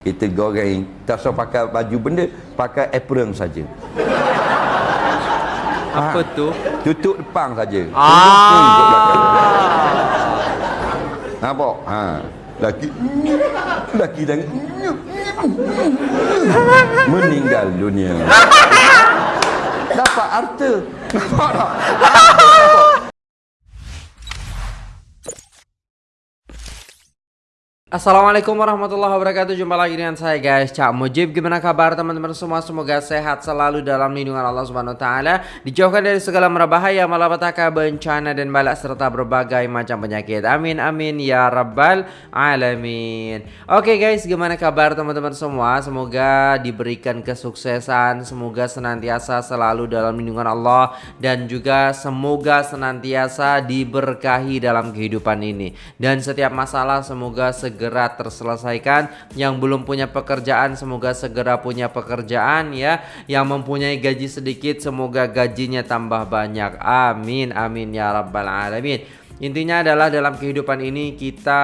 Kita goreng, tak usah pakai baju benda, pakai apron saja. Apa Ha. tu? Tutup depan saja. Ah. Nampak? Ha. Laki laki dan meninggal dunia. Dapat harta. Nampak tak? Assalamualaikum warahmatullahi wabarakatuh. Jumpa lagi dengan saya guys. Cak Mujib Gimana kabar teman-teman semua? Semoga sehat selalu dalam lindungan Allah Subhanahu Taala. Dijauhkan dari segala merbahaya Malapetaka bencana dan balak Serta berbagai macam penyakit. Amin amin ya rabbal alamin. Oke guys gimana kabar teman-teman semua? Semoga diberikan kesuksesan Semoga senantiasa selalu dalam lindungan Allah Dan juga semoga senantiasa diberkahi dalam kehidupan ini. Dan setiap masalah semoga segera terselesaikan. Yang belum punya pekerjaan semoga segera punya pekerjaan ya. Yang mempunyai gaji sedikit semoga gajinya tambah banyak. Amin amin ya rabbal alamin Intinya adalah dalam kehidupan ini kita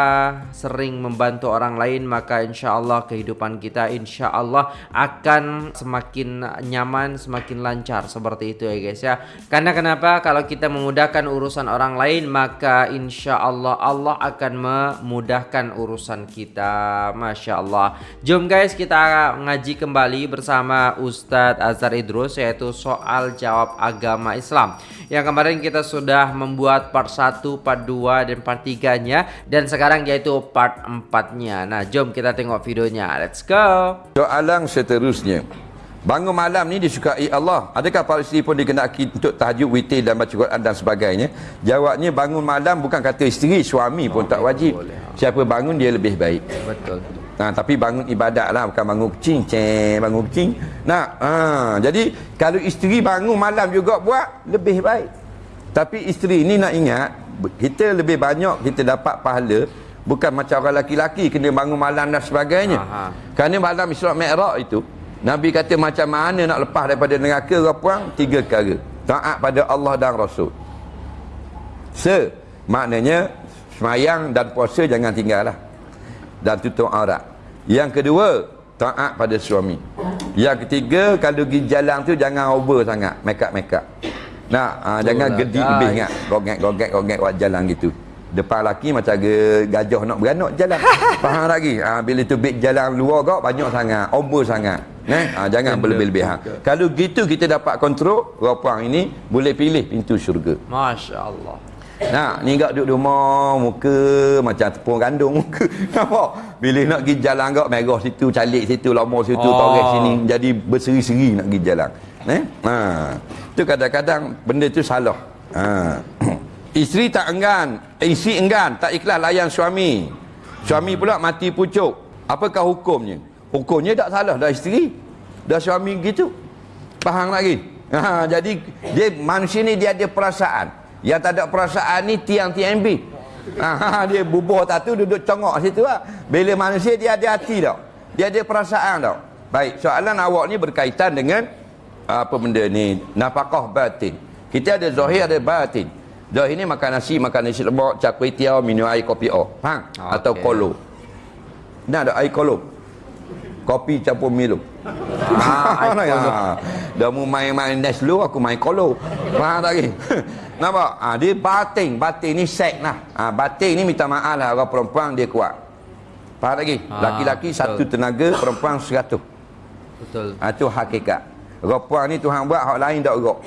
sering membantu orang lain maka insya Allah kehidupan kita insya Allah akan semakin nyaman, semakin lancar seperti itu ya guys ya. Karena kenapa? Kalau kita memudahkan urusan orang lain maka insya Allah Allah akan memudahkan urusan kita. Masya Allah. Jom guys kita ngaji kembali bersama Ustadz Azhar Idrus yaitu soal jawab agama Islam. Yang kemarin kita sudah membuat part 1, part 2 dan part 3 nya dan sekarang yaitu part 4 nya. Nah, jom kita tengok videonya. Let's go. Soalan seterusnya. Bangun malam ni disukai Allah. Adakah para isteri pun dikenaki untuk tahajud, witir dan baca Quran dan sebagainya? Jawabnya bangun malam bukan kata isteri, suami pun tak wajib. Siapa bangun dia lebih baik. Betul. Nah, tapi bangun ibadat lah bukan bangun kucing, ceng, bangun kucing. Nah, ha, jadi kalau isteri bangun malam juga buat lebih baik. Tapi isteri ni nak ingat kita lebih banyak kita dapat pahala bukan macam orang laki-laki kena bangun malam dan sebagainya. Aha. Kerana malam Isra Mi'raj itu Nabi kata macam mana nak lepas daripada neraka ke puang tiga perkara. Taat pada Allah dan Rasul. Se maknanya semayang dan puasa jangan tinggal lah dan tutup aurat. Yang kedua, taat pada suami. Yang ketiga, kalau pergi jalan tu jangan over sangat, make up make up. Nah, ha, jangan lah, gedi guys. lebih ingat, gogek gogek gogek buat jalan gitu. Depan laki macam gajah nak beranak jalan. Faham lagi? Ha, bila tu big jalan luar kau banyak sangat, over sangat. Nah, ha, jangan berlebih-lebihan. Kalau gitu kita dapat kontrol, rapang ini boleh pilih pintu syurga. Masya Allah. Nah, ni gak duduk rumah, muka macam tepung gandum muka. Nampak? Bila nak pergi jalan gak merah situ, calik situ, lama situ, Oh. oh. torek sini, jadi berseri-seri nak pergi jalan. Eh? Ha. Tu kadang-kadang benda tu salah. Ha. Isteri tak enggan, isteri enggan, tak ikhlas layan suami. Suami pula mati pucuk. Apakah hukumnya? Hukumnya tak salah dah isteri. Dah suami gitu. Faham lagi? Ha, jadi dia manusia ni dia ada perasaan. Yang tak ada perasaan ni tiang TMB. Ha, dia bubuh tak tu duduk congok situ lah. Bila manusia dia ada hati tau. Dia ada perasaan tau. Baik, soalan awak ni berkaitan dengan apa benda ni? Nafkah batin. Kita ada zahir ada batin. Zahir ni makan nasi, makan nasi lemak, cak kuih tiaw, minum air kopi o. Faham? Ah, Atau okey. kolo. Nah ada air kolo. Kopi campur Milo. Ah, kolo. Ha, dah mu main-main Neslo, aku main kolo. Faham tak lagi? Nampak? Ha, dia batin. Batin ni sek lah. Ha, batin ni minta maaf lah orang perempuan dia kuat. Faham lagi? Ah, Laki-laki betul. satu tenaga, perempuan seratus. Betul. Ha, tu hakikat. Orang perempuan ni Tuhan buat, hak lain tak gerak.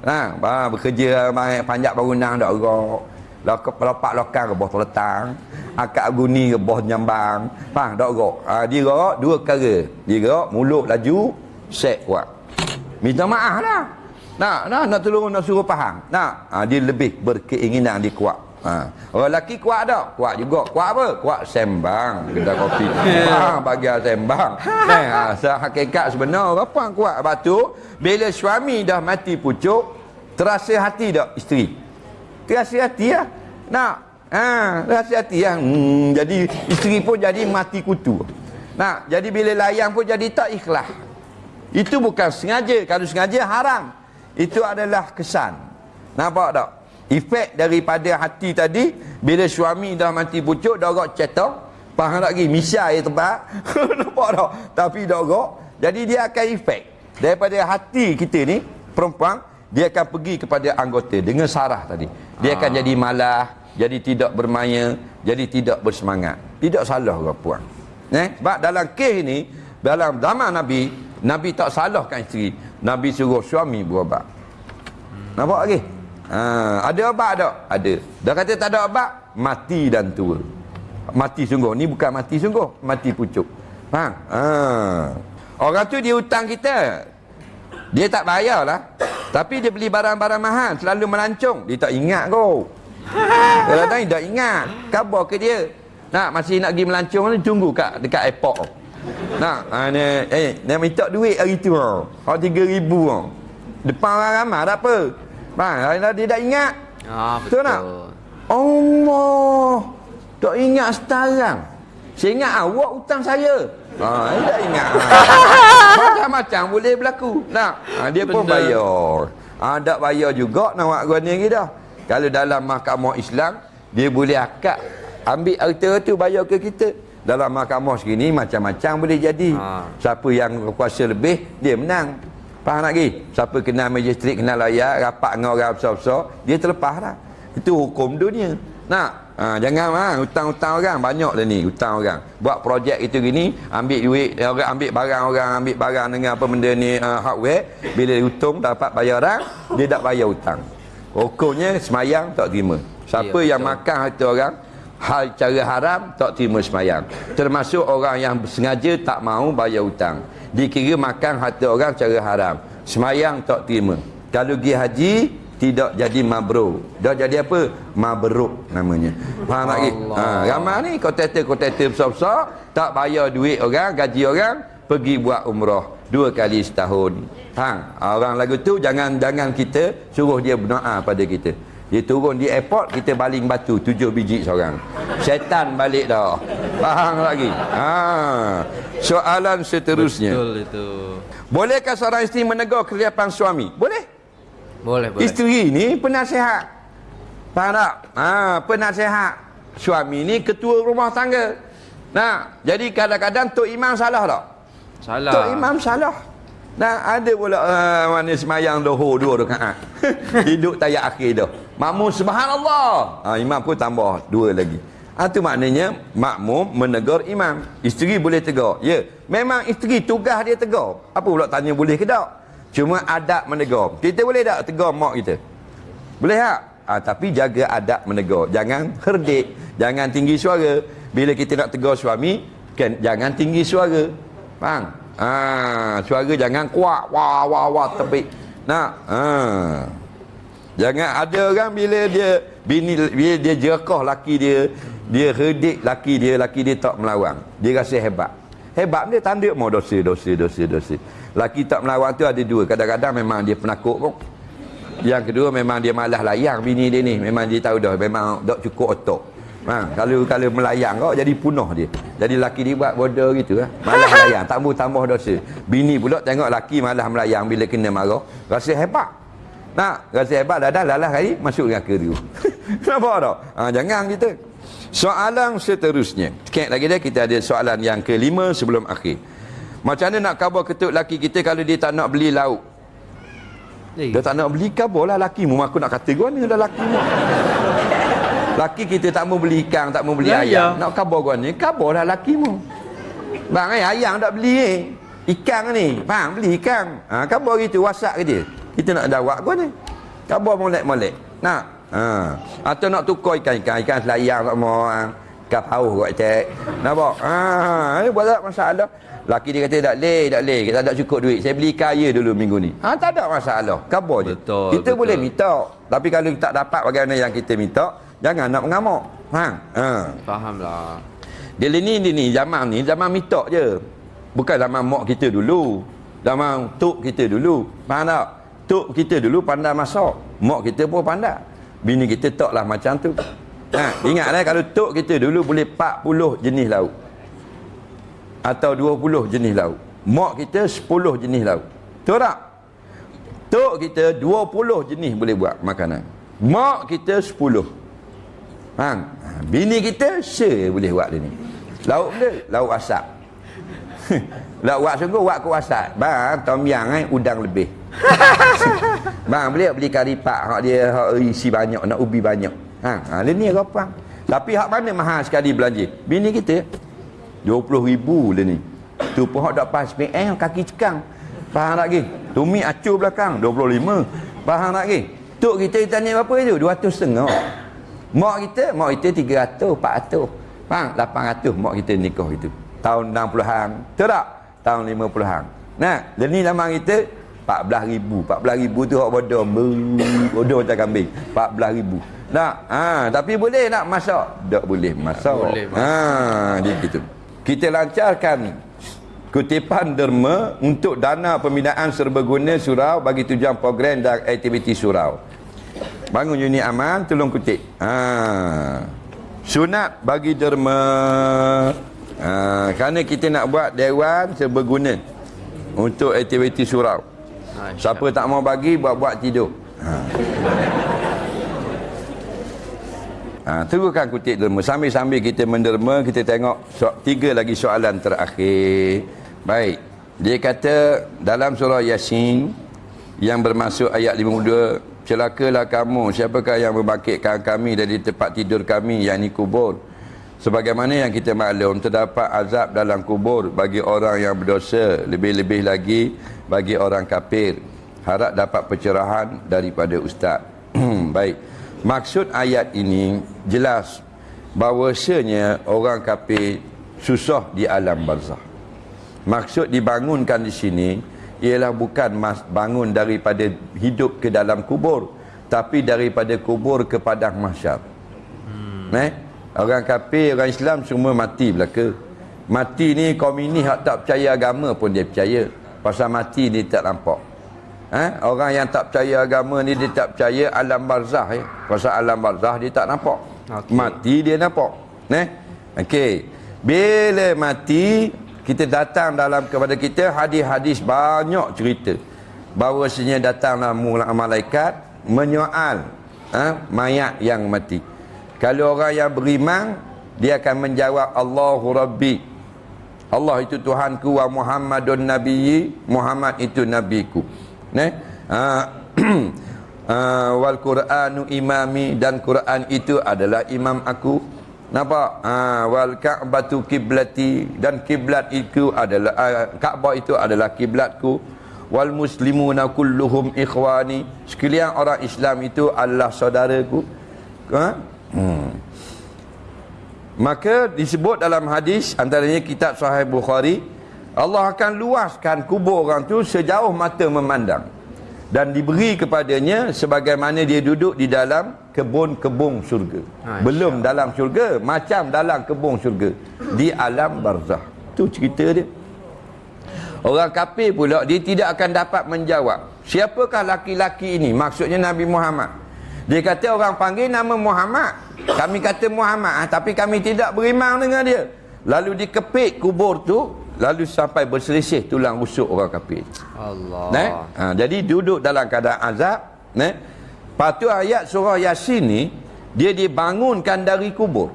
Ha, bah, bekerja main panjat bangunan tak gerak. Lopak lokang rebah terletang. Akak guni rebah nyambang. Faham tak gerak. Ha, dia gerak dua perkara. Dia gerak mulut laju, set kuat. Minta maaf lah. Nak, nak, nak tolong, nak suruh faham. Nak, ha, dia lebih berkeinginan dia kuat. Ha. Orang lelaki kuat tak? Kuat juga. Kuat apa? Kuat sembang. Kedai kopi. ha, bagian sembang. Nah, ha, hakikat sebenar apa kuat. Lepas tu, bila suami dah mati pucuk, terasa hati tak isteri? Terasa hati lah. Nak? Ha, terasa hati lah. Hmm, jadi isteri pun jadi mati kutu. Nak? Jadi bila layan pun jadi tak ikhlas. Itu bukan sengaja. Kalau sengaja haram. Itu adalah kesan. Nampak tak? Efek daripada hati tadi bila suami dah mati pucuk agak cetok Faham tak lagi? Misya ya tempat. Nampak tak? Tapi gok. Jadi dia akan efek. Daripada hati kita ni, perempuan, dia akan pergi kepada anggota dengan sarah tadi. Dia akan jadi malah, jadi tidak bermaya, jadi tidak bersemangat. Tidak salah ke puan. Eh? Sebab dalam kes ni, dalam zaman Nabi, Nabi tak salahkan isteri. Nabi suruh suami berobat. Nampak lagi? Ha, ada obat tak? Ada. Dah kata tak ada obat, mati dan tua. Mati sungguh. Ni bukan mati sungguh, mati pucuk. Faham? Ha. Orang tu dia hutang kita. Dia tak bayar lah. Tapi dia beli barang-barang mahal, selalu melancong. Dia tak ingat kau. Kadang-kadang dia tak ingat. Khabar ke dia? Nak masih nak pergi melancong ni tunggu kat dekat airport. Nak, ha, ni, eh, nak minta duit hari tu. Hak tiga ribu. Depan orang ramai tak apa. Faham? Dia tak ingat. Ah, Betul betul. tak? Allah. Tak ingat sekarang. Saya ingat awak hutang saya. Ha, saya tak ingat. Macam-macam boleh berlaku. Nak? Ha, dia pun bayar. Ha, tak bayar juga nak buat guna lagi dah. Kalau dalam mahkamah Islam, dia boleh akad ambil harta tu bayar ke kita. Dalam mahkamah segini macam-macam boleh jadi. Ha. Siapa yang kuasa lebih, dia menang. Faham tak lagi? Siapa kenal magistrat, kenal layak, rapat dengan orang besar-besar, dia terlepas dah. Itu hukum dunia. Nak? Ha, jangan ha, hutang-hutang orang. Banyak dah ni hutang orang. Buat projek itu gini ambil duit orang ambil barang orang ambil barang dengan apa benda ni uh, hardware. Bila hutang dapat bayaran dia tak bayar hutang. Hukumnya semayang tak terima. Siapa Ya, yang betul. makan harta orang hal cara haram tak terima semayang. Termasuk orang yang sengaja tak mau bayar hutang. Dikira makan harta orang cara haram. Semayang tak terima. Kalau pergi haji tidak jadi mabrur dah jadi apa? Mabruk namanya. Faham tak lagi ha, ramai ni kontraktor-kontraktor besar-besar tak bayar duit orang gaji orang pergi buat umrah dua kali setahun. Hang orang lagu tu jangan jangan kita suruh dia berdoa pada kita. Dia turun di airport kita baling batu tujuh biji seorang. Syaitan balik dah. Faham lagi ha. Soalan seterusnya. Betul itu. bolehkah seorang isteri menegur kesilapan suami? Boleh Boleh, boleh. Isteri ni penasihat. Faham tak? Ha, penasihat. Suami ni ketua rumah tangga. Nah, jadi kadang-kadang Tok Imam salah tak? Salah. Tok Imam salah. Nah, ada pula uh, mana semayang dohor dua rakaat. Hidup tayak akhir dah. Makmum subhanallah. Ha, imam pun tambah dua lagi. Ha, tu maknanya makmum menegur imam. Isteri boleh tegur. Ya, memang isteri tugas dia tegur. Apa pula tanya boleh ke tak? Cuma adab menegur. Kita boleh tak tegur mak kita? Boleh tak? Ha, tapi jaga adab menegur. Jangan herdik. Jangan tinggi suara. Bila kita nak tegur suami, kan, jangan tinggi suara. Faham? Ha, suara jangan kuat. Wah, wah, wah, tepik. Nak? Ha. Jangan ada orang bila dia bini bila dia jerakah laki dia, dia herdik laki dia, laki dia tak melawan. Dia rasa hebat. Hebat dia tanda mau dosa, dosa, dosa, dosa. Laki tak melawan tu ada dua. Kadang-kadang memang dia penakut pun. Yang kedua memang dia malas layang bini dia ni. Memang dia tahu dah memang tak cukup otak. Ha, kalau kalau melayang kau jadi punuh dia. Jadi laki dia buat bodoh gitu lah. Malas melayang, tambah tambah dosa. Bini pula tengok laki malas melayang bila kena marah, rasa hebat. Nak rasa hebat dah dah lalah kali masuk neraka tu. Nampak tak? Ha, jangan kita. Soalan seterusnya. Sikit lagi dah kita ada soalan yang kelima sebelum akhir. Macam mana nak khabar ketuk laki kita kalau dia tak nak beli lauk? Eh, Dia tak nak beli khabar lah laki mu. Aku nak kata gua ni dah laki mu. Laki kita tak mau beli ikan, tak mau beli Ya, ayam. ya. Nak khabar gua ni, khabar lah laki mu. Bang eh, ayam tak beli eh. Ikan ni, bang beli ikan. Ha, khabar gitu, whatsapp ke dia. Kita nak dawak gua ni. Khabar molek-molek. Nak? Ha. Atau nak tukar ikan-ikan, ikan selayang tak mau. Ha. Ikan paus kot cek. Nampak? Ha, eh, buat tak masalah. Laki dia kata tak boleh, tak boleh. Kita tak cukup duit. Saya beli kaya dulu minggu ni. Ha, tak ada masalah. Khabar je. Betul, Kita betul. boleh minta. Tapi kalau kita tak dapat bagaimana yang kita minta, jangan nak mengamuk. Ha. Ha. Faham lah. Dia ni dia ni zaman ni zaman minta je. Bukan zaman mak kita dulu. Zaman tok kita dulu. Faham tak? Tok kita dulu pandai masak. Mak kita pun pandai. Bini kita taklah macam tu. Ha, ingatlah kalau tok kita dulu boleh 40 jenis lauk. Atau 20 jenis lauk. Mak kita 10 jenis lauk. Betul tak? Tok kita 20 jenis boleh buat makanan. Mak kita 10. Ha, bini kita share boleh buat dia ni. Lauk benda, lauk asap. lauk wak sungguh, wak ku asap. Bang, tom yang eh, udang lebih. bang, beli beli kari pak, hak dia hak isi banyak, nak ubi banyak. Ha, ha ni apa? Tapi hak mana mahal sekali belanja? Bini kita 20 ribu le ni. Tu pun hak dak pas PL kaki cekang. Faham tak lagi? Tumi acur belakang 25. Faham tak lagi? Tok kita tanya berapa itu? 200 setengah. Mak kita, mak kita 300, 400. Faham? 800 mak kita nikah itu. Tahun 60-an. Betul tak? Tahun 50-an. Nah, dan ni lama kita 14 ribu. 14 ribu tu hak bodoh. Bodoh macam kambing. 14 ribu. Nak? Ha, tapi boleh nak masak? Tak boleh masak. Boleh, ha, dia gitu. Kita lancarkan kutipan derma untuk dana pembinaan serbaguna surau bagi tujuan program dan aktiviti surau. Bangun unit aman, tolong kutip. Ha. Sunat bagi derma. Ha. kerana kita nak buat dewan serbaguna untuk aktiviti surau. Siapa tak mau bagi, buat-buat tidur. Ha. Ha, teruskan kutip derma. Sambil-sambil kita menderma, kita tengok so, tiga lagi soalan terakhir. Baik. Dia kata dalam surah Yasin yang bermasuk ayat 52, celakalah kamu, siapakah yang membangkitkan kami dari tempat tidur kami yakni kubur. Sebagaimana yang kita maklum terdapat azab dalam kubur bagi orang yang berdosa, lebih-lebih lagi bagi orang kafir. Harap dapat pencerahan daripada ustaz. Baik. Maksud ayat ini jelas bahawasanya orang kafir susah di alam barzah. Maksud dibangunkan di sini ialah bukan mas bangun daripada hidup ke dalam kubur tapi daripada kubur ke padang mahsyar. Hmm. Eh? Orang kafir, orang Islam semua mati belaka. Mati ni kaum ini hak tak percaya agama pun dia percaya. Pasal mati ni tak nampak. Eh? Orang yang tak percaya agama ni dia tak percaya alam barzah ya. Pasal alam barzah dia tak nampak. Okay. Mati dia nampak. Eh? Okey. Bila mati kita datang dalam kepada kita hadis-hadis banyak cerita bahawasanya datanglah malaikat menyoal ha, mayat yang mati kalau orang yang beriman dia akan menjawab Allahu Rabbi Allah itu Tuhanku wa Muhammadun Nabiyyi Muhammad itu Nabiku ne? ha, wal Quranu imami dan Quran itu adalah imam aku Nampak? Ha, wal ka'batu kiblati dan kiblat itu adalah uh, Ka'bah itu adalah kiblatku. Wal muslimuna kulluhum ikhwani. Sekalian orang Islam itu adalah saudaraku. Ha? Hmm. Maka disebut dalam hadis antaranya kitab Sahih Bukhari Allah akan luaskan kubur orang tu sejauh mata memandang dan diberi kepadanya sebagaimana dia duduk di dalam kebun-kebun syurga. Ha, Belum dalam syurga, macam dalam kebun syurga di alam barzah. Tu cerita dia. Orang kafir pula dia tidak akan dapat menjawab. Siapakah laki-laki ini? Maksudnya Nabi Muhammad. Dia kata orang panggil nama Muhammad. Kami kata Muhammad, ah, tapi kami tidak beriman dengan dia. Lalu dikepik kubur tu, lalu sampai berselisih tulang rusuk orang kafir. Allah. Nah, ha, jadi duduk dalam keadaan azab, nah. Patu ayat surah Yasin ni dia dibangunkan dari kubur.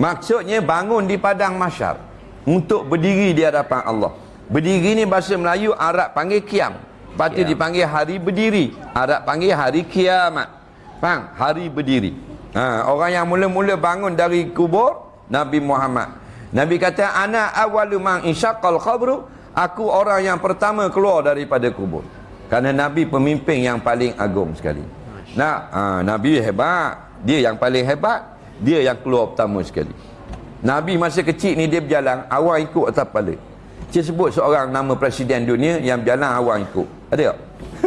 Maksudnya bangun di padang mahsyar untuk berdiri di hadapan Allah. Berdiri ni bahasa Melayu Arab panggil kiam. Patu dipanggil hari berdiri. Arab panggil hari kiamat. Faham? Hari berdiri. Ha, orang yang mula-mula bangun dari kubur Nabi Muhammad Nabi kata ana awwalu man insyaqal qabru aku orang yang pertama keluar daripada kubur. Karena Nabi pemimpin yang paling agung sekali. Nah, ha, Nabi hebat. Dia yang paling hebat, dia yang keluar pertama sekali. Nabi masa kecil ni dia berjalan, awal ikut atas kepala. Dia sebut seorang nama presiden dunia yang berjalan awal ikut. Ada tak?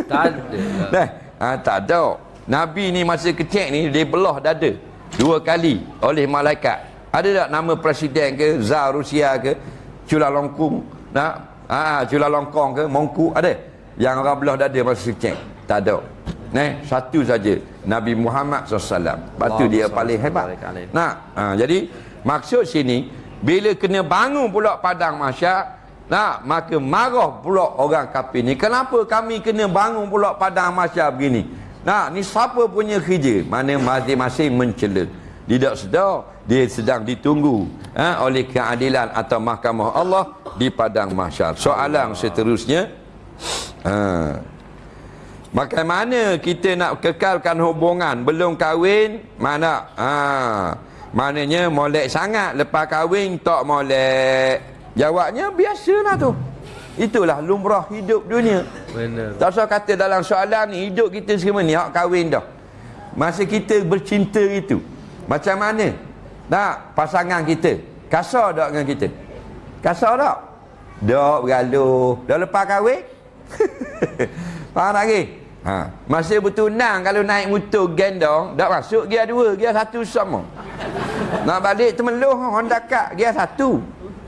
Tak ada. Nah, ha, tak ada. Nabi ni masa kecil ni dia belah dada dua kali oleh malaikat. Ada tak nama presiden ke, Zar Rusia ke, Cula Longkung, nak, ah, Cula Longkong ke, Mongku, ada? Yang orang belah dada masa cek. Tak ada. Nah, satu saja Nabi Muhammad SAW. Lepas tu dia paling hebat. Nah, ha, jadi maksud sini bila kena bangun pula padang masyarakat Nah, maka marah pula orang kafir ni. Kenapa kami kena bangun pula padang masyarakat begini? Nah, ni siapa punya kerja? Mana masing-masing mencela. Tidak sedar dia sedang ditunggu ha, oleh keadilan atau mahkamah Allah di padang mahsyar. Soalan seterusnya ha, bagaimana kita nak kekalkan hubungan? Belum kahwin? Mana? Ha, maknanya molek sangat lepas kahwin tak molek. Jawabnya biasalah tu. Itulah lumrah hidup dunia. Benar. tak usah kata dalam soalan ni hidup kita semua ni hak kahwin dah. Masa kita bercinta itu macam mana? Tak pasangan kita. Kasar tak dengan kita? Kasar tak? Tak bergaluh dah lepas kahwin? Faham tak lagi ha. masa bertunang kalau naik motor gendong tak masuk gear dua gear satu sama. Nak balik temeluh Honda Kak gear satu.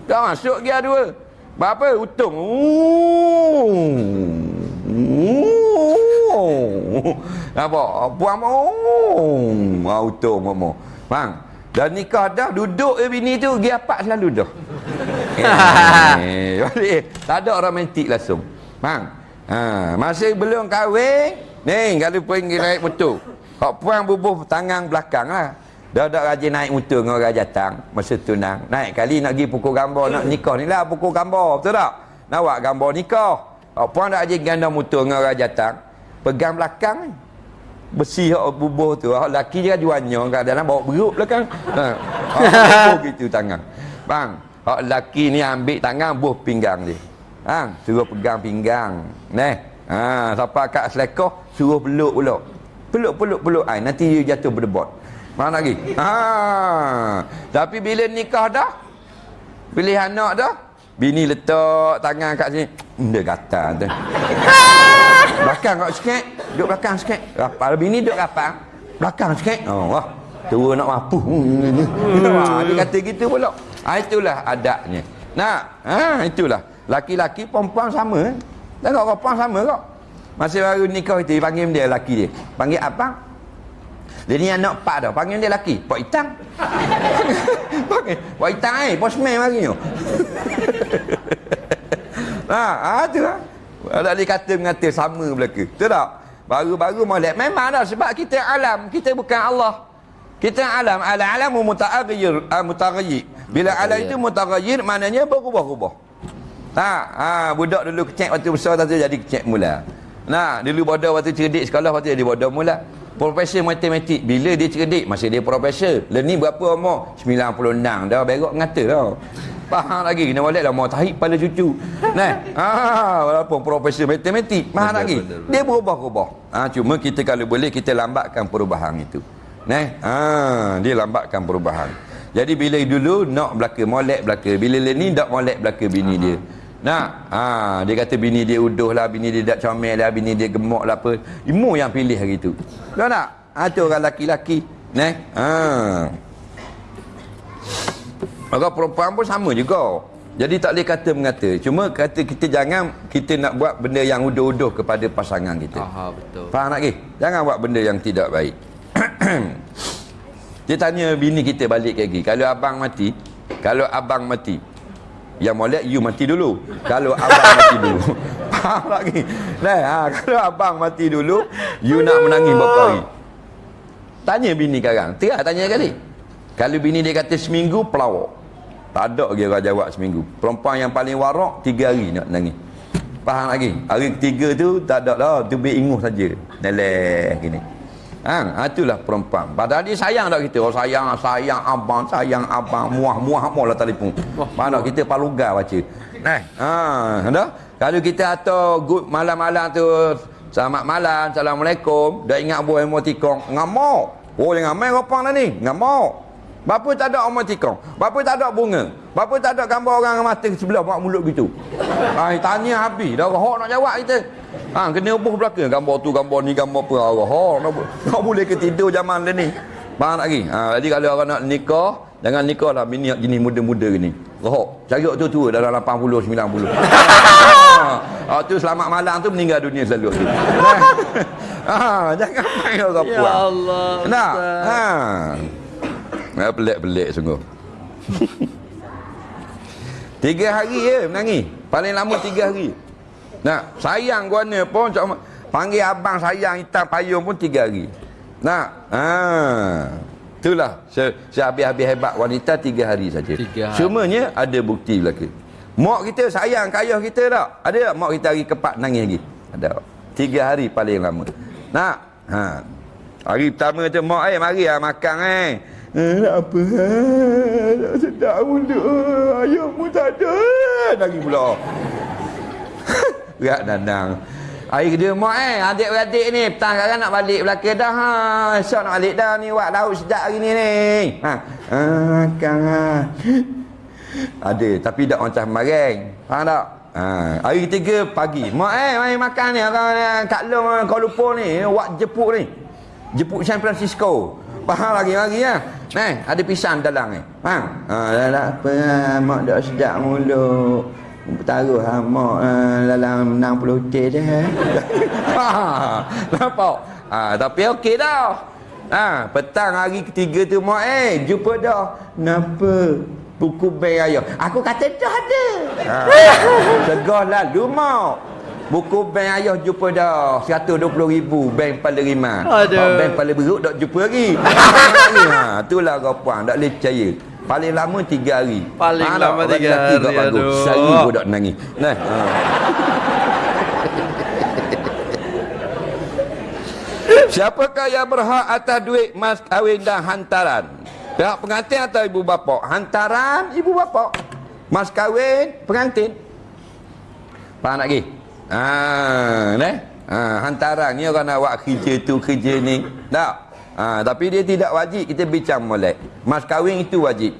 Tak masuk gear dua. Berapa? Untung apa puan oh auto momo bang dan nikah dah duduk je bini tu dia apa selalu dah. Eh, balik tak ada romantik langsung. Bang ha masih belum kahwin ni kalau pergi naik motor. Hak puan bubuh tangan belakang lah. Dah dah rajin naik motor dengan orang jatang Masa tunang Naik kali nak pergi pukul gambar Nak nikah ni lah pukul gambar Betul tak? Nak buat gambar nikah. Oh, Puan dah rajin ganda motor dengan orang jatang Pegang belakang ni Besi hak bubuh tu Hak laki je jualnya Kadang-kadang bawa beruk belakang ha. Hak gitu tangan Bang Hak laki ni ambil tangan Buh pinggang dia Bang Suruh pegang pinggang Neh Ha, siapa kat selekoh suruh peluk pula. Peluk peluk peluk ai nanti dia jatuh berdebat. Mana lagi? Ha. Tapi bila nikah dah, pilih anak dah, bini letak tangan kat sini. Hmm, Dia gatal tu. belakang kau sikit. Duduk belakang sikit. Rapal bini duduk rapal. Belakang sikit. Oh, wah. Tua nak mampu. ha, dia kata gitu pula. Ha, itulah adabnya. Nah, ha, itulah. Laki-laki perempuan sama. Tengok perempuan sama kok. Masih baru nikah itu, panggil dia laki dia. Panggil abang. Dia ni anak pak dah. Panggil dia laki. Pak Itang. panggil. Pak Itang eh. Postman mari tu. ha, ha, tu lah. Tak boleh kata mengata sama belaka. Betul tak? Baru-baru molek. Memang dah sebab kita alam. Kita bukan Allah. Kita alam. Alam-alam mutaghayyir. Uh, mutaghayyir. Bila alam itu mutaghayyir, maknanya berubah-ubah. Ha, ha, budak dulu kecek waktu besar tu jadi kecek mula. Nah, dulu bodoh waktu cerdik sekolah waktu jadi bodoh mula. Profesor matematik bila dia cerdik masih dia profesor. Lah ni berapa umur? 96 dah berok ngata dah. Faham lagi kena balik dah mau tahi pada cucu. Nah, ha, walaupun profesor matematik, faham lagi. Dia berubah-ubah. Ha, cuma kita kalau boleh kita lambatkan perubahan itu. Nah, ha, dia lambatkan perubahan. Jadi bila dulu nak belaka molek belaka, bila ni tak molek belaka bini dia. Nah, ha, dia kata bini dia uduh lah, bini dia tak comel lah, bini dia gemuk lah apa. Imu yang pilih hari tu. Tak? Ha, tu orang laki-laki. Nah, ha. Maka perempuan pun sama juga. Jadi tak boleh kata mengata. Cuma kata kita jangan kita nak buat benda yang uduh-uduh kepada pasangan kita. Aha, betul. Faham tak ke? Jangan buat benda yang tidak baik. Dia tanya bini kita balik lagi. Kalau abang mati, kalau abang mati, yang molek you mati dulu. Kalau abang mati dulu. Faham lagi? Nah, ha, kalau abang mati dulu, you nak menangis berapa hari? Tanya bini sekarang. Tengah tanya kali. Kalau bini dia kata seminggu, pelawak. Tak ada lagi orang jawab seminggu. Perempuan yang paling warak, tiga hari nak nangis. Faham lagi? Hari ketiga tu, tak ada lah. Tu biar inguh saja. Neleh gini. Ha, itulah perempuan. Padahal dia sayang tak kita. Oh sayang, sayang abang, sayang abang, muah, muah, muah lah telefon. Mana kita paluga baca. Nah, ha, ada? Kalau kita atau good malam-malam tu selamat malam, assalamualaikum, dah ingat buah emotikon, ngamuk. Oh jangan main kopang dah ni, ngamuk. Bapa tak ada emotikon, bapa tak ada bunga, bapa tak ada gambar orang mata sebelah mak mulut gitu. Ai tanya habis, dah hok nak jawab kita. Ha, kena ubuh belakang gambar tu, gambar ni, gambar apa. Allah, ha, nak, nak boleh ke tidur zaman dia ni. Faham tak lagi? Ha, jadi kalau orang nak nikah, jangan nikah lah bini jenis muda-muda gini. Rohok. Cari tu tua dalam 80, 90. ha, tu selamat malam tu meninggal dunia selalu tu. ha, jangan main orang Ya puan. Allah. Nak? Ha. Ha, pelik-pelik sungguh. tiga hari je menangis. Paling lama tiga hari. Nak, sayang guana pun cuma panggil abang sayang hitam payung pun tiga hari. Nak, ha. Itulah se, sehabis-habis hebat wanita tiga hari saja. Tiga hari. Semuanya ada bukti belaka. Mak kita sayang ke ayah kita tak? Ada tak mak kita hari keempat nangis lagi? Ada. tak? Tiga hari paling lama. Nak? Ha. Hari pertama tu mak eh mari lah makan eh. Eh, nak apa? eh? Tak sedap mulut. eh. Ayahmu tak ada. Nangis pula. Berat dandang. Hari kedua mak eh, adik-beradik ni petang sekarang nak balik belakang dah ha. Esok nak balik dah ni wak laut sedap hari ni ni. Ha. Makan ah. Ada tapi tak macam kemarin. Faham tak? Ha. Hari ketiga pagi. Mak eh mari makan ni orang eh, Kak Long eh, Kuala Lumpur ni, wak jepuk ni. Jepuk San Francisco. Faham lagi lagi ya. Nah, ada pisang dalam ni. Faham? Ha, dah apa ah, mak dah sedap mulut. Taruh ha, mak uh, dalam 60 tir dah. ha, nampak? Ha, tapi okey dah. Ha, petang hari ketiga tu mak eh jumpa dah. Kenapa? Buku bank ayah. Aku kata dah ada. Ha. Segah lalu mak. Buku bank ayah jumpa dah 120 ribu bank Pala Rima. Aduh. Bank Pala Beruk tak jumpa lagi. ha, itulah gapuang tak boleh percaya. Paling lama tiga hari. Paling tak? lama tiga lelaki tak hari, bagus. aduh. Sehari pun tak nangis. Nah. Ha. Siapakah yang berhak atas duit mas kahwin dan hantaran? Pihak pengantin atau ibu bapa? Hantaran ibu bapa. Mas kahwin pengantin. Faham tak lagi? Ha, ne? Ha, hantaran ni orang nak buat kerja tu kerja ni. Tak? Ha, tapi dia tidak wajib kita bincang molek. Mas kahwin itu wajib.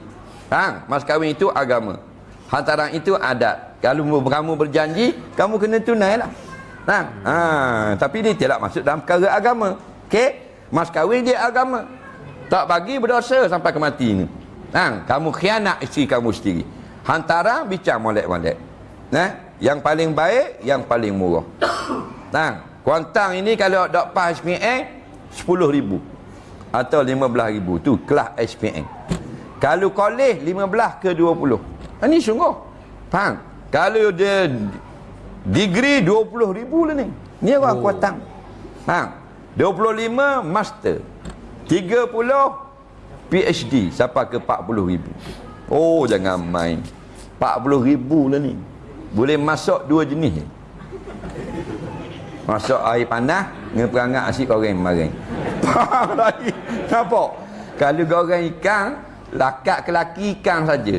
Ha, mas kahwin itu agama. Hantaran itu adat. Kalau kamu berjanji, kamu kena tunailah. Ha, ha, tapi dia tidak masuk dalam perkara agama. Okey? Mas kahwin dia agama. Tak bagi berdosa sampai ke mati ni. Ha, kamu khianat isteri kamu sendiri. Hantaran bincang molek-molek. Nah, yang paling baik, yang paling murah. Nah, kuantang ini kalau dok pas SPN 10,000 atau 15,000 tu kelas SPN. Kalau kolej 15 ke 20. Ini sungguh. Faham? Kalau dia degree 20,000 lah ni. Ni orang oh. kuantang. Faham? 25 master. 30 PhD sampai ke 40,000. Oh, jangan main. 40,000 lah ni. Boleh masuk dua jenis. Masuk air panas dengan perangat nasi goreng kemarin. Faham lagi? Nampak? Kalau goreng ikan, lakat ke laki ikan saja.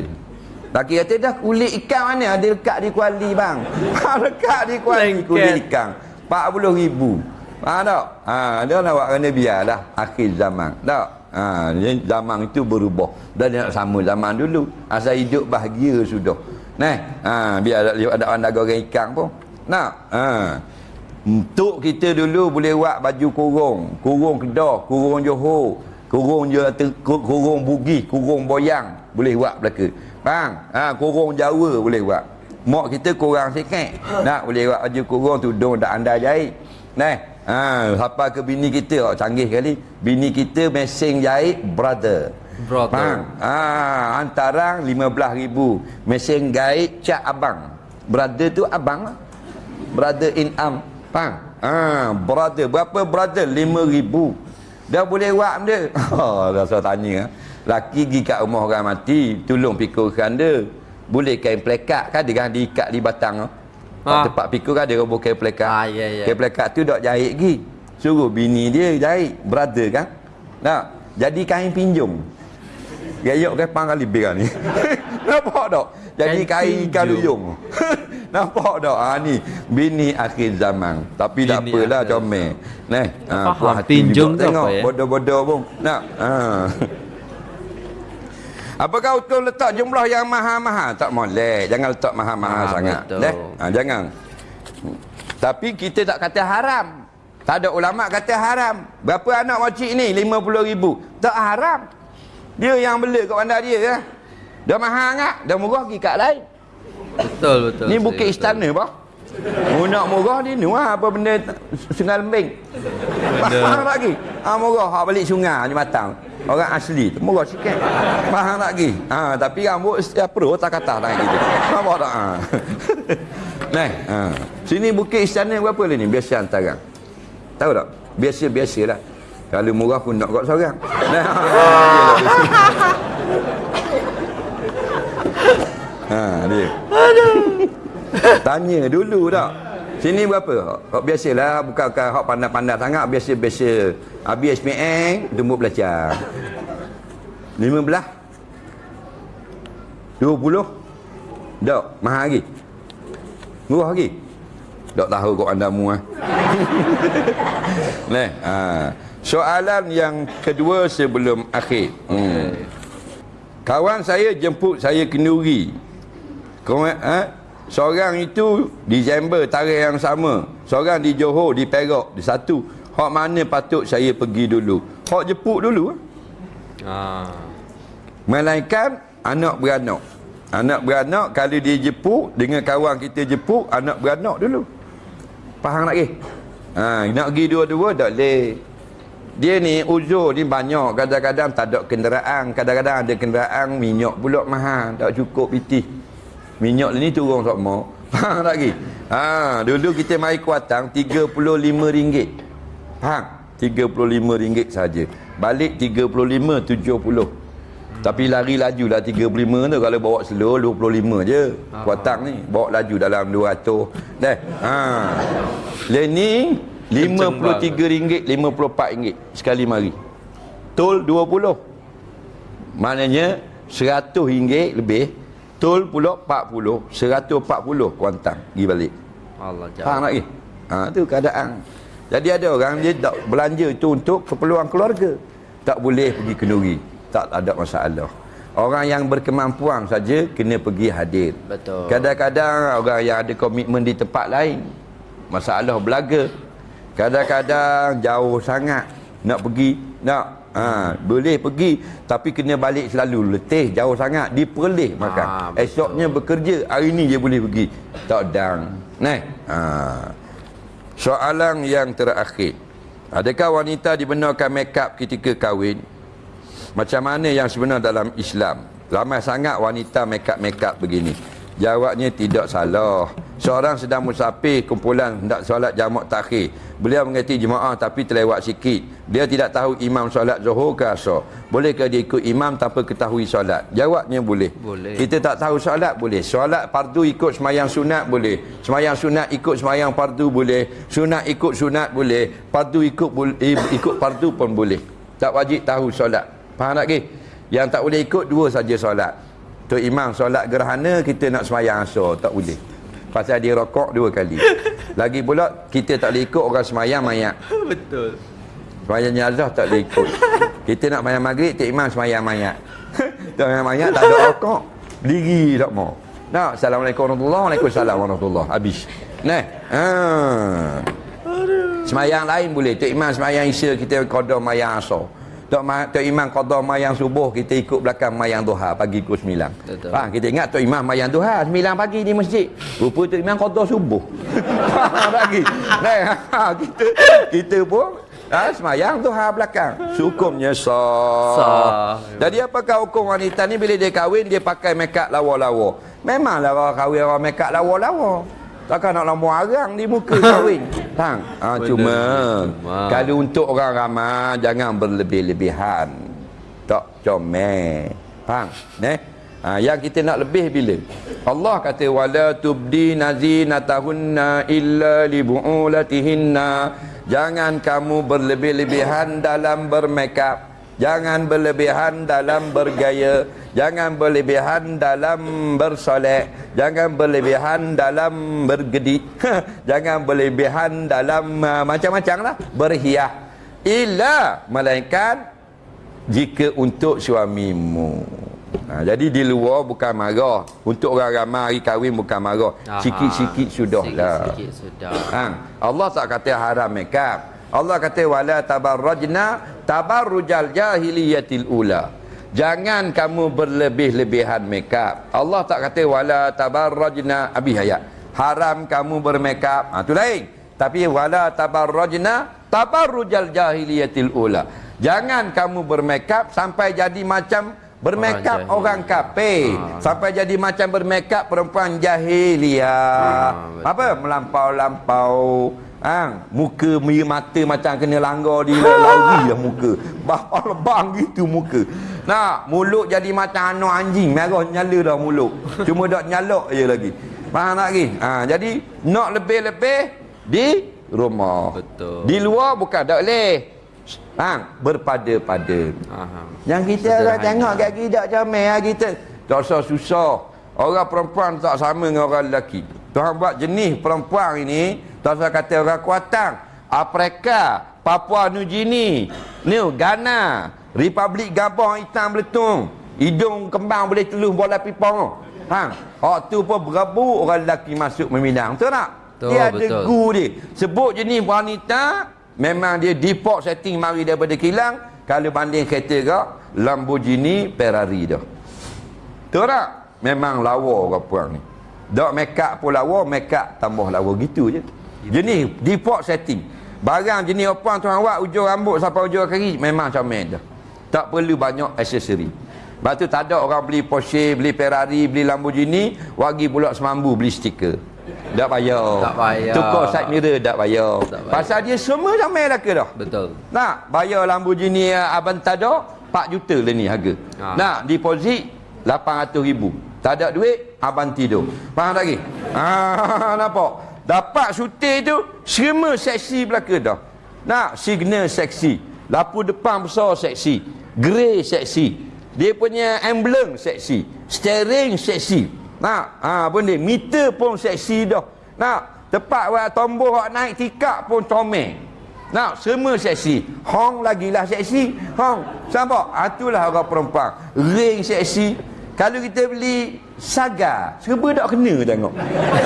Laki kata dah kulit ikan mana ada lekat di kuali bang. lekat di kuali Lengket. kulit ikan. 40 ribu. Faham tak? Ha, dia nak buat kena biarlah akhir zaman. Tak? Ha, zaman itu berubah. Dan dia nak sama zaman dulu. Asal hidup bahagia sudah. Nah, ha, biar ada ada anda goreng ikan pun. Nak? Ha. Untuk kita dulu boleh buat baju kurung, kurung Kedah, kurung Johor, kurung je kurung Bugis, kurung Boyang, boleh buat belaka. Bang, ha kurung Jawa boleh buat. Mak kita kurang sikit. Nak boleh buat baju kurung tudung dak anda jahit. Nah, ha siapa ke bini kita oh, canggih kali. Bini kita mesin jahit brother. Brother. Bang, ha hantaran 15,000. Mesin jahit cak abang. Brother tu abang lah. Brother in arm. Faham? Ha, brother. Berapa brother? Lima ribu. Dah boleh buat benda. Oh, rasa tanya. Laki pergi kat rumah orang mati. Tolong pikulkan dia. Boleh kain plekat kan? Dia kan diikat di batang. Ha. Ha. Tempat pikul kan dia roboh kain plekat. Ah, ya, ya. Kain plekat tu dok jahit lagi. Suruh bini dia jahit. Brother kan? Tak? Jadi kain pinjung. Gayok ke pang kali bega ni. Nampak tak? Jadi Kain ikan luyung. Nampak tak? Ha ni bini akhir zaman. Tapi tak apalah comel. Neh. Ha, puas hati juga tu tengok apa ya? bodoh-bodoh pun. Nak. Ha. Apakah hukum letak jumlah yang mahal-mahal? Tak molek. Jangan letak mahal-mahal Ah, sangat. betul. Neh. Ha, jangan. Tapi kita tak kata haram. Tak ada ulama kata haram. Berapa anak makcik ni? 50 ribu. Tak haram. Dia yang bela kat bandar dia lah. Dah mahal sangat. Dah murah pergi kat lain. Betul betul. Ni bukit betul. istana bah. Mu nak murah ni ni wah apa benda sungai lembing. Faham lagi? Ha murah hak balik sungai ni matang. Orang asli tu murah sikit. Faham lagi? Ha tapi rambut setiap pro tak kata tak gitu. Nampak tak? Ha. Nah, ha. Sini bukit istana berapa ni? Biasa antara. Tahu tak? Biasa-biasalah. Kalau murah aku nak kat seorang. Nah, ha, dia. Aduh. Tanya dulu tak. Sini berapa? Hak biasalah bukan bukan hak pandai-pandai sangat biasa-biasa. Habis SPM tunggu belajar. 15 20 Dok, mahal lagi. Murah lagi. Dok tahu kok anda mu ah. Neh, ha. Soalan yang kedua sebelum akhir. Hmm. Kawan saya jemput saya kenduri. Kawan ha? Seorang itu Disember tarikh yang sama. Seorang di Johor, di Perak, di satu. Hak mana patut saya pergi dulu? Hak jemput dulu. Ah. Melainkan anak beranak. Anak beranak kalau dia jemput dengan kawan kita jemput anak beranak dulu. Faham tak ke? Ha, nak pergi dua-dua tak boleh. Dia ni uzur ni banyak. Kadang-kadang tak ada kenderaan. Kadang-kadang ada kenderaan minyak pula mahal. Tak cukup pitih. Minyak ni turun tak mau. Faham tak lagi? Ha, dulu kita mari kuatang RM35. Faham? RM35 saja. Balik 35 70. Tapi lari laju lah 35 tu kalau bawa slow 25 je. Kuatang ni bawa laju dalam 200. Dah. Ha. Learning RM53, RM54 sekali mari. Tol 20. Maknanya RM100 lebih. Tol pula 40. 140 kuantang pergi balik. Allah Faham jauh. tak lagi? Ha, tu keadaan. Jadi ada orang dia tak belanja itu untuk keperluan keluarga. Tak boleh pergi kenduri. Tak ada masalah. Orang yang berkemampuan saja kena pergi hadir. Betul. Kadang-kadang orang yang ada komitmen di tempat lain. Masalah belaga. Kadang-kadang jauh sangat nak pergi. Nak ha, boleh pergi tapi kena balik selalu letih jauh sangat diperlih makan. Betul. Esoknya bekerja hari ni dia boleh pergi. Tak dang. Nah. Ha. Soalan yang terakhir. Adakah wanita dibenarkan make up ketika kahwin? Macam mana yang sebenar dalam Islam? Ramai sangat wanita make up-make up begini. Jawabnya tidak salah. Seorang sedang musafir kumpulan hendak solat jamak takhir. Beliau mengerti jemaah tapi terlewat sikit. Dia tidak tahu imam solat zuhur ke asar. Bolehkah dia ikut imam tanpa ketahui solat? Jawabnya boleh. Boleh. Kita tak tahu solat boleh. Solat fardu ikut semayang sunat boleh. Semayang sunat ikut semayang fardu boleh. Sunat ikut sunat boleh. Fardu ikut eh, ikut fardu pun boleh. Tak wajib tahu solat. Faham tak ke? Yang tak boleh ikut dua saja solat. Tu imam solat gerhana kita nak semayang asar tak boleh. Pasal dia rokok dua kali. Lagi pula kita tak boleh ikut orang semayang mayat. Betul. Semayang jenazah tak boleh ikut. Kita nak semayang maghrib, Tok Imam semayang mayat. Tak semayang mayat, tak ada rokok. Diri tak mau. Nah, Assalamualaikum warahmatullahi Waalaikumsalam warahmatullahi Habis. Nah. Ha. Semayang lain boleh. Tok Imam semayang isya, kita qada mayang asar. Tok, Ma, Tok Imam qada mayang subuh, kita ikut belakang mayang duha pagi pukul 9. Betul. Faham? Kita ingat Tok Imam mayang duha 9 pagi di masjid. Rupa Tok Imam qada subuh. Lagi. Nah, ha, kita kita pun Ha, semayang duha belakang. Hukumnya sah. Sah. Jadi apakah hukum wanita ni bila dia kahwin dia pakai make up lawa-lawa? Memanglah orang kahwin orang make up lawa-lawa. Takkan nak lama arang di muka kahwin. Tang. Ha, Benar, cuma cuma. kalau untuk orang ramai jangan berlebih-lebihan. Tak comel. Faham? Ne? Ha, yang kita nak lebih bila? Allah kata wala tubdi nazinatahunna illa li bu'ulatihinna. Jangan kamu berlebih-lebihan dalam bermakeup. Jangan berlebihan dalam bergaya. Jangan berlebihan dalam bersolek Jangan berlebihan dalam bergedit Jangan berlebihan dalam uh, macam-macam lah. Berhias Illa Melainkan Jika untuk suamimu. Ha, Jadi di luar bukan marah. Untuk orang ramai hari kahwin bukan marah. Sikit-sikit sudah lah. Sikit-sikit sudah. Ha, Allah tak kata haram makeup. Allah kata wala tabarrajna tabarrujal jahiliyatil ula. Jangan kamu berlebih-lebihan makeup. Allah tak kata wala tabarrajna abi ayat. Haram kamu bermakeup. Ha tu lain. Tapi wala tabarrajna tabarrujal jahiliyatil ula. Jangan kamu bermakeup sampai jadi macam bermakeup jahil. orang kafir. Ha. Sampai jadi macam bermakeup perempuan jahiliyah. Ha, betul. Apa? Melampau-lampau Ha, muka miri mata macam kena langgar di lari lah muka. Bapa lebang gitu muka. Nah, mulut jadi macam anak anjing, merah nyala dah mulut. Cuma dak nyalok je lagi. Faham tak lagi? Ha, jadi nak lebih-lebih di rumah. Betul. Di luar bukan tak boleh. Ha, berpada-pada. Aha. Yang kita Sederhana. orang tengok kat kita comel lah kita. Tak usah susah. Orang perempuan tak sama dengan orang lelaki. Tuhan buat jenis perempuan ini, tak usah kata orang kuatang. Afrika, Papua New Guinea, New Ghana, Republik Gabon hitam beletung. Hidung kembang boleh teluh bola pipong. Ha, hak tu pun berabu orang lelaki masuk meminang. Betul tak? Betul, dia ada betul. gu dia. Sebut jenis wanita memang dia default setting mari daripada kilang kalau banding kereta kau Lamborghini Ferrari dah. Betul tak? Memang lawa orang puang ni. Dak make up pun lawa, make up tambah lawa gitu je. Jenis default setting. Barang jenis apa tuan awak ujung rambut sampai ujung kaki memang comel dah. Tak perlu banyak aksesori. Lepas tu tak ada orang beli Porsche, beli Ferrari, beli Lamborghini, wagi pula semambu beli stiker. Tak payah. Tak payah. Tukar side mirror tak payah. Tak payah. Pasal dia semua comel dah ke dah. Betul. Nak bayar Lamborghini Aventador 4 juta lah ni harga. Ha. Ha. Nak deposit 800 ribu. Tak ada duit abang tidur. Faham tak lagi? Ha, nampak? Dapat syuting tu semua seksi belaka dah. Nak signal seksi. Lampu depan besar seksi. Grey seksi. Dia punya emblem seksi. Steering seksi. Nak, ha benda meter pun seksi dah. Nak, tepat buat tombol hak naik tikak pun comel. Nak, semua seksi. Hong lagilah seksi. Hong. Sampai? Itulah orang perempuan. Ring seksi. Kalau kita beli saga, serba tak kena tengok.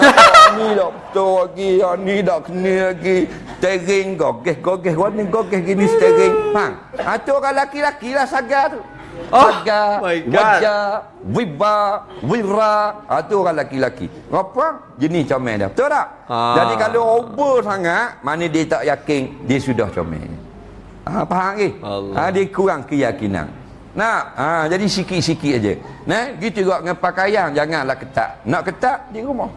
ni tak betul lagi, yang ni tak kena lagi. Steering gogeh, gogeh, warna gogeh gini steering. Faham? Ha, tu orang laki-laki lah saga tu. Oh, Saga, wajah, wiba, wira. Ha, tu orang laki-laki. Perempuan, jenis comel dah. Betul tak? Ah. Jadi kalau over sangat, mana dia tak yakin, dia sudah comel. Ha, faham ke? Allah. Ha, dia kurang keyakinan. Nak, ha, jadi sikit-sikit aja. Nah, gitu juga dengan pakaian, janganlah ketat. Nak ketat di rumah.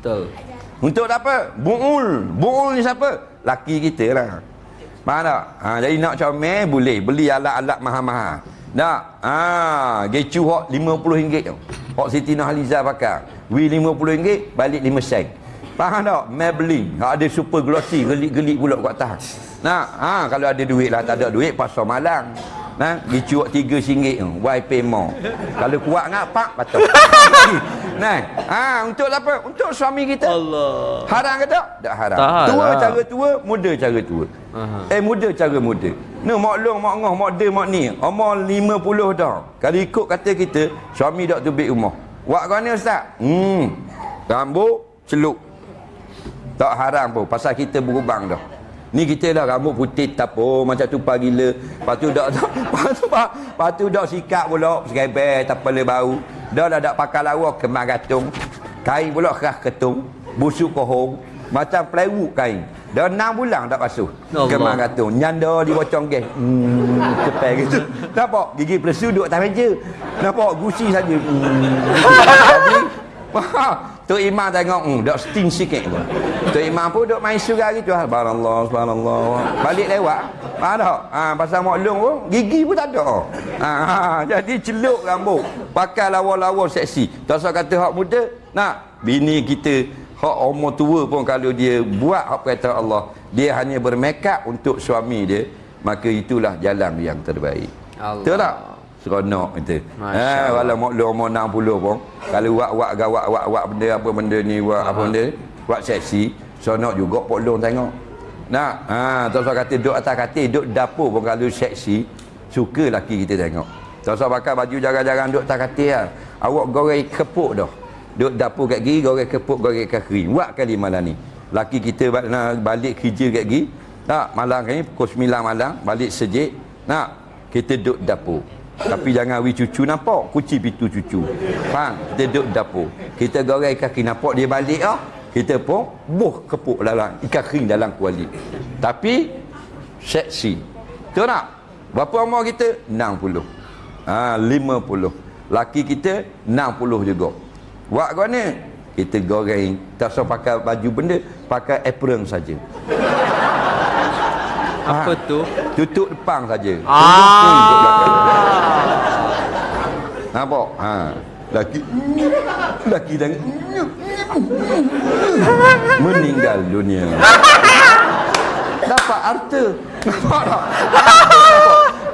Betul. Untuk apa? Buul. Buul ni siapa? Laki kita lah. Faham tak? Ha, jadi nak comel boleh. Beli alat-alat mahal-mahal. Tak? Ha, gecu hok RM50 tau. Hok Siti Nurhaliza pakai. Wi RM50, balik 5 sen. Faham tak? Maybelline. Hak ada super glossy, gelik-gelik pula kat atas. Nak? Ha, kalau ada duit lah. Tak ada duit, pasar malang. Nah, gecu hok RM3 tu. YP Mall. Kalau kuat ngak, pak, patut. nah, ha, untuk apa? Untuk suami kita. Allah. Haram ke tak? Tak haram. Tak. Tua cara tua, muda cara tua. Aha. Eh muda cara muda. No mak long, mak ngoh, mak de, mak ni. Umur 50 dah. Kalau ikut kata kita, suami dak tubik rumah. Wak kau ni ustaz? Hmm. Rambut celup. Tak haram pun pasal kita berubang dah. Ni kita dah rambut putih tapo macam tu pagi gila. Lepas tu dak dak lepas tu lepas tu dak sikap pula segeber tapale bau. Dah dah dak pakai lawa kemar gantung. Kain pula keras ketung, busuk kohong, macam plywood kain. Dah 6 bulan tak basuh. Kemar gantung. Nyanda di bocong gas. Hmm, cepet gitu. Nampak gigi pelesu duduk atas meja. Nampak gusi saja. Hmm. Jadi Tok Imam tengok, hmm, dok sting sikit pun. Tok Imam pun dok main surah gitu. Subhanallah, subhanallah. Balik lewat. Ha tak? Ha, pasal mak long pun, gigi pun tak ada. Ha, ha, jadi celup rambut. Pakai lawa-lawa seksi. Tak usah kata hak muda. Nak, bini kita, hak umur tua pun kalau dia buat hak perintah Allah, dia hanya bermakeup untuk suami dia, maka itulah jalan yang terbaik. Allah. Betul tak? Seronok kita. Masya Ha, Allah. walau mak lu umur 60 pun, kalau wak-wak gawak wak-wak benda apa benda ni, wak apa benda, wak seksi, seronok juga pok long tengok. Nak, ha, usah kata duduk atas katil, duduk dapur pun kalau seksi, suka laki kita tengok. Tak usah pakai baju jarang-jarang duduk atas katil lah. Awak goreng kepuk dah. Duduk dapur kat gigi, goreng kepuk, goreng kaki. Wak kali malam ni. Laki kita balik kerja kat gigi, tak, malam ni pukul 9 malam, balik sejik, nak, kita duduk dapur. Tapi jangan wi cucu nampak, kunci pintu cucu. Faham? Kita duduk dapur. Kita goreng kaki nampak dia balik ah. Kita pun buh kepuk dalam ikan kering dalam kuali. Tapi seksi. Betul tak? Berapa umur kita? 60. Ha, 50. Laki kita 60 juga. Wak kau ni kita goreng tak usah pakai baju benda pakai apron saja Apa Ah. tu? tutup depan saja. Ah. Nampak? Ha. Laki laki dan meninggal dunia. Dapat harta? Nampak tak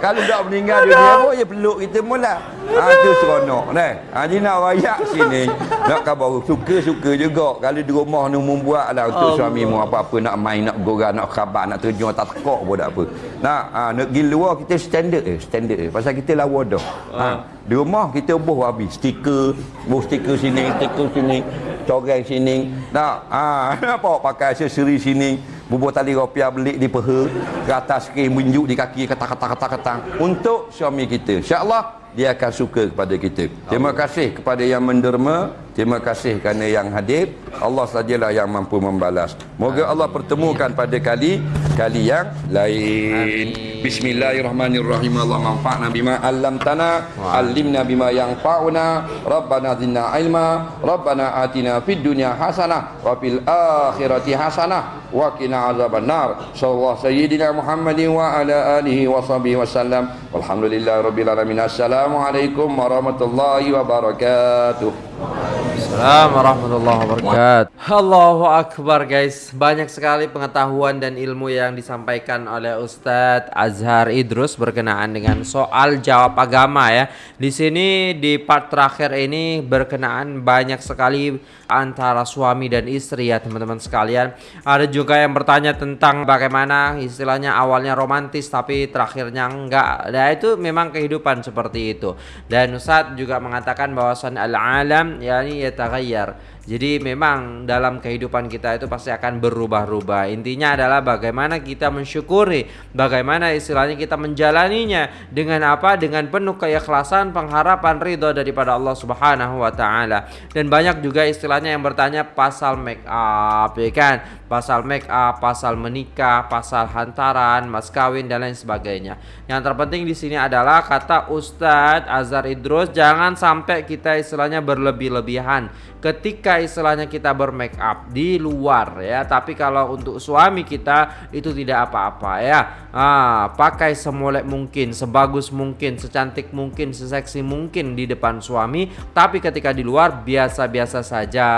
kalau dah meninggal dunia pun dia peluk kita mula ha tu seronok dah ha ni nak rayak sini. Nak khabar suka-suka juga. Kalau di rumah ni membuat lah untuk suami mu apa-apa nak main nak gora nak khabar nak terjun tak tekok pun tak apa. Nak ha, nak pergi luar kita standard eh standard eh pasal kita lawa dah. Ha, di rumah kita buh habis. Stiker buh stiker sini stiker sini coreng sini. Nak ha, nampak pakai aksesori sini Bubur tali rupiah belik di peha Ke atas skrin menjuk di kaki Kata-kata-kata-kata Untuk suami kita InsyaAllah dia akan suka kepada kita. Terima kasih kepada yang menderma Terima kasih kerana yang hadir. Allah sajalah yang mampu membalas. Moga Allah pertemukan pada kali Kali yang lain. Bismillahirrahmanirrahim. Allah manfa'na bima allamtana Alimna bima yang fa'una Rabbana zinna ilma. Rabbana atina fid dunya hasanah Wa fil akhirati hasanah Wa qina azaban nar Sallallahu sayyidina Muhammadin wa ala alihi wa sahbihi wa sallam. Walhamdulillah rabbil alamin. Assalamualaikum warahmatullahi wabarakatuh Yes. Assalamualaikum warahmatullahi wabarakatuh. Allahu akbar guys. Banyak sekali pengetahuan dan ilmu yang disampaikan oleh Ustadz Azhar Idrus berkenaan dengan soal jawab agama ya. Di sini di part terakhir ini berkenaan banyak sekali antara suami dan istri ya teman-teman sekalian. Ada juga yang bertanya tentang bagaimana istilahnya awalnya romantis tapi terakhirnya enggak. Nah itu memang kehidupan seperti itu. Dan Ustadz juga mengatakan bahwasan al-alam yakni eta Jadi memang dalam kehidupan kita itu pasti akan berubah-ubah. Intinya adalah bagaimana kita mensyukuri, bagaimana istilahnya kita menjalaninya dengan apa? Dengan penuh keikhlasan, pengharapan ridho daripada Allah Subhanahu wa taala. Dan banyak juga istilahnya yang bertanya pasal make up, ya kan? Pasal make up, pasal menikah, pasal hantaran, mas kawin dan lain sebagainya. Yang terpenting di sini adalah kata Ustadz Azhar Idrus jangan sampai kita istilahnya berlebih-lebihan ketika istilahnya kita bermake up di luar ya. Tapi kalau untuk suami kita itu tidak apa-apa ya. Ah, pakai semolek mungkin sebagus mungkin secantik mungkin seseksi mungkin di depan suami. Tapi ketika di luar biasa-biasa saja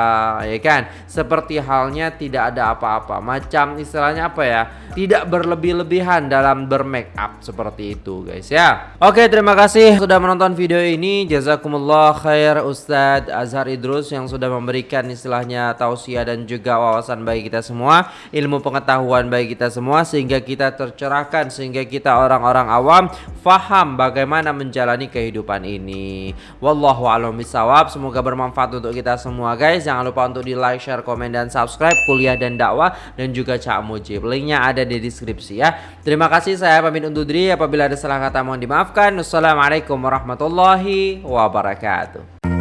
ya kan? Seperti halnya tidak ada apa-apa. Macam istilahnya apa ya? Tidak berlebih-lebihan dalam bermake up seperti itu guys ya. Oke terima kasih sudah menonton video ini. Jazakumullah khair Ustadz Azhar Idrus yang sudah memberikan istilahnya tausiah dan juga wawasan bagi kita semua, ilmu pengetahuan bagi kita semua sehingga kita tercerahkan sehingga kita orang-orang awam faham bagaimana menjalani kehidupan ini. Wallahu a'lam bishawab. Semoga bermanfaat untuk kita semua guys. Jangan lupa untuk di like, share, komen dan subscribe kuliah dan dakwah dan juga Cak Mujib. Linknya ada di deskripsi ya. Terima kasih saya pamit undur diri apabila ada salah kata mohon dimaafkan. Wassalamualaikum warahmatullahi wabarakatuh.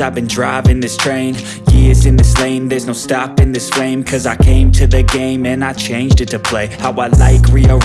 I've been driving this train. Years in this lane, there's no stopping this flame. Cause I came to the game and I changed it to play. How I like, rearrange